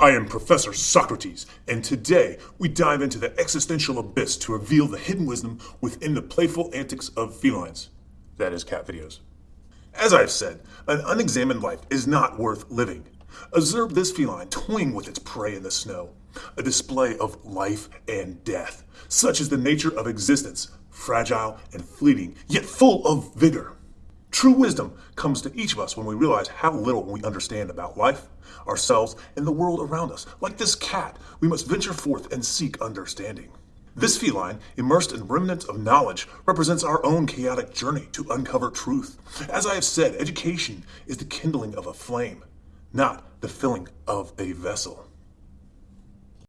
I am Professor Socrates, and today we dive into the existential abyss to reveal the hidden wisdom within the playful antics of felines. That is, cat videos. As I have said, an unexamined life is not worth living. Observe this feline toying with its prey in the snow, a display of life and death. Such is the nature of existence, fragile and fleeting, yet full of vigor. True wisdom comes to each of us when we realize how little we understand about life, ourselves, and the world around us. Like this cat, we must venture forth and seek understanding. This feline, immersed in remnants of knowledge, represents our own chaotic journey to uncover truth. As I have said, education is the kindling of a flame, not the filling of a vessel.